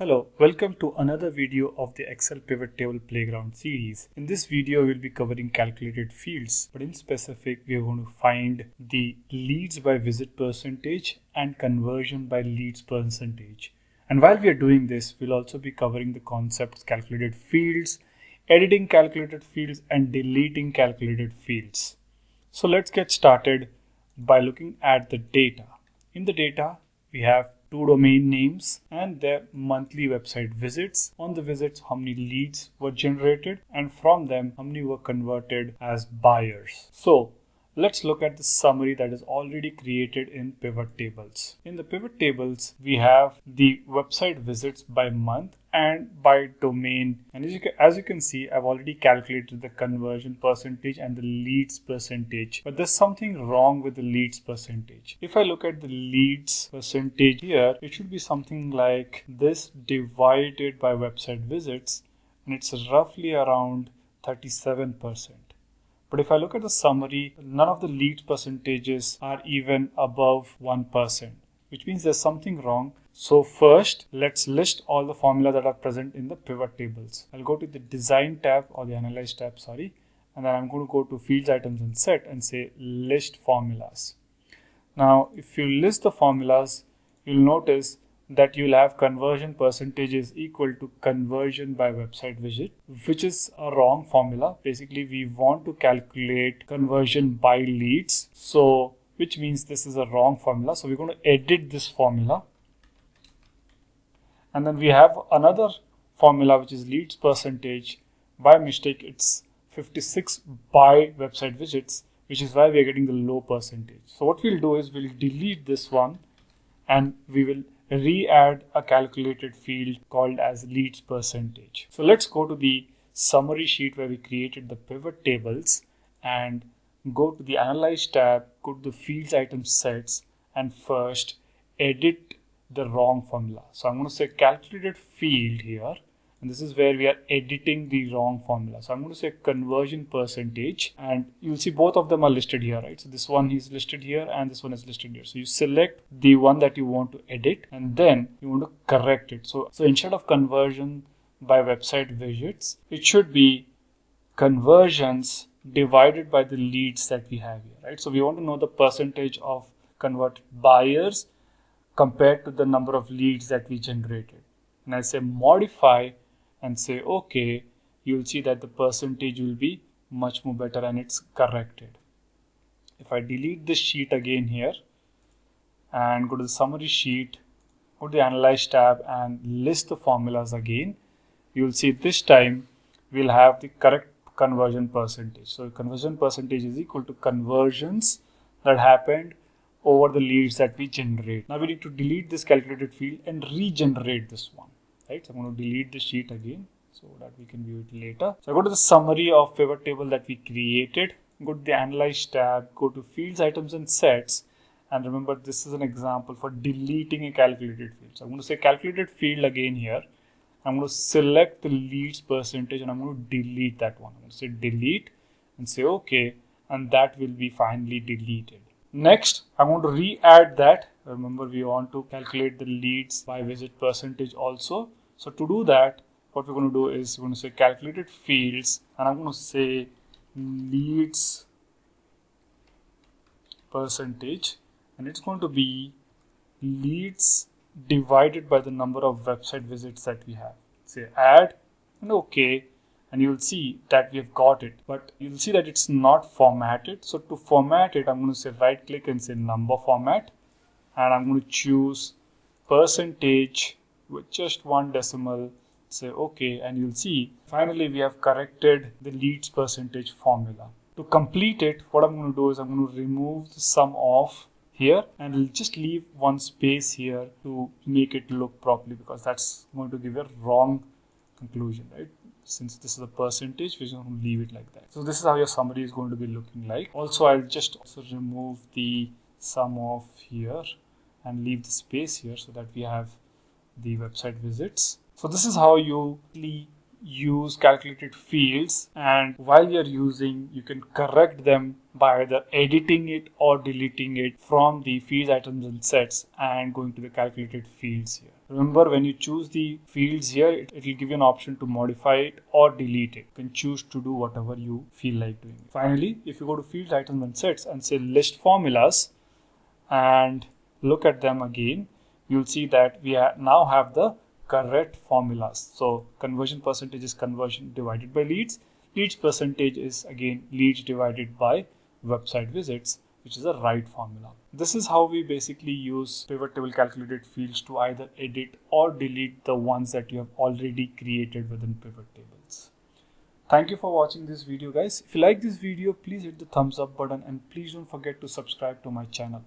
Hello, welcome to another video of the Excel Pivot Table Playground series. In this video, we'll be covering calculated fields, but in specific, we're going to find the leads by visit percentage and conversion by leads percentage. And while we are doing this, we'll also be covering the concepts calculated fields, editing calculated fields, and deleting calculated fields. So let's get started by looking at the data. In the data, we have two domain names and their monthly website visits. On the visits, how many leads were generated and from them, how many were converted as buyers. So let's look at the summary that is already created in pivot tables. In the pivot tables, we have the website visits by month and by domain. And as you, can, as you can see, I've already calculated the conversion percentage and the leads percentage. But there's something wrong with the leads percentage. If I look at the leads percentage here, it should be something like this divided by website visits. And it's roughly around 37%. But if I look at the summary, none of the lead percentages are even above 1%, which means there's something wrong. So first, let's list all the formulas that are present in the pivot tables. I'll go to the design tab or the analyze tab, sorry. And then I'm going to go to fields, items and set and say list formulas. Now, if you list the formulas, you'll notice that you'll have conversion percentages equal to conversion by website visit, which is a wrong formula. Basically, we want to calculate conversion by leads. So, which means this is a wrong formula. So we're going to edit this formula and then we have another formula which is leads percentage by mistake it's 56 by website visits which is why we are getting the low percentage so what we'll do is we'll delete this one and we will re-add a calculated field called as leads percentage so let's go to the summary sheet where we created the pivot tables and go to the analyze tab go to the fields item sets and first edit the wrong formula. So I'm going to say calculated field here and this is where we are editing the wrong formula. So I'm going to say conversion percentage and you'll see both of them are listed here, right? So this one is listed here and this one is listed here. So you select the one that you want to edit and then you want to correct it. So, so instead of conversion by website visits, it should be conversions divided by the leads that we have here, right? So we want to know the percentage of converted buyers compared to the number of leads that we generated. And I say modify and say okay, you'll see that the percentage will be much more better and it's corrected. If I delete this sheet again here and go to the summary sheet, go to the analyze tab and list the formulas again, you'll see this time we'll have the correct conversion percentage. So conversion percentage is equal to conversions that happened over the leads that we generate. Now we need to delete this calculated field and regenerate this one, right? So I'm going to delete the sheet again so that we can view it later. So I go to the summary of pivot table that we created, go to the analyze tab, go to fields, items and sets. And remember, this is an example for deleting a calculated field. So I'm going to say calculated field again here. I'm going to select the leads percentage and I'm going to delete that one. I'm going to say delete and say okay. And that will be finally deleted. Next, I'm going to re-add that. Remember, we want to calculate the leads by visit percentage also. So to do that, what we're going to do is we're going to say calculated fields and I'm going to say leads percentage and it's going to be leads divided by the number of website visits that we have. Say add and okay and you'll see that we have got it but you'll see that it's not formatted so to format it i'm going to say right click and say number format and i'm going to choose percentage with just one decimal say okay and you'll see finally we have corrected the leads percentage formula. To complete it what i'm going to do is i'm going to remove the sum of here and I'll just leave one space here to make it look properly because that's going to give a wrong conclusion right? Since this is a percentage we're going to leave it like that. So this is how your summary is going to be looking like. Also i'll just also remove the sum of here and leave the space here so that we have the website visits so this is how you use calculated fields and while you're using you can correct them by either editing it or deleting it from the fields, items and sets and going to the calculated fields here. Remember when you choose the fields here, it, will give you an option to modify it or delete it. You can choose to do whatever you feel like doing. Finally, if you go to fields, items and sets and say list formulas and look at them again, you'll see that we ha now have the correct formulas. So conversion percentage is conversion divided by leads. Leads percentage is again leads divided by website visits which is a right formula. This is how we basically use pivot table calculated fields to either edit or delete the ones that you have already created within pivot tables. Thank you for watching this video guys. If you like this video, please hit the thumbs up button and please don't forget to subscribe to my channel.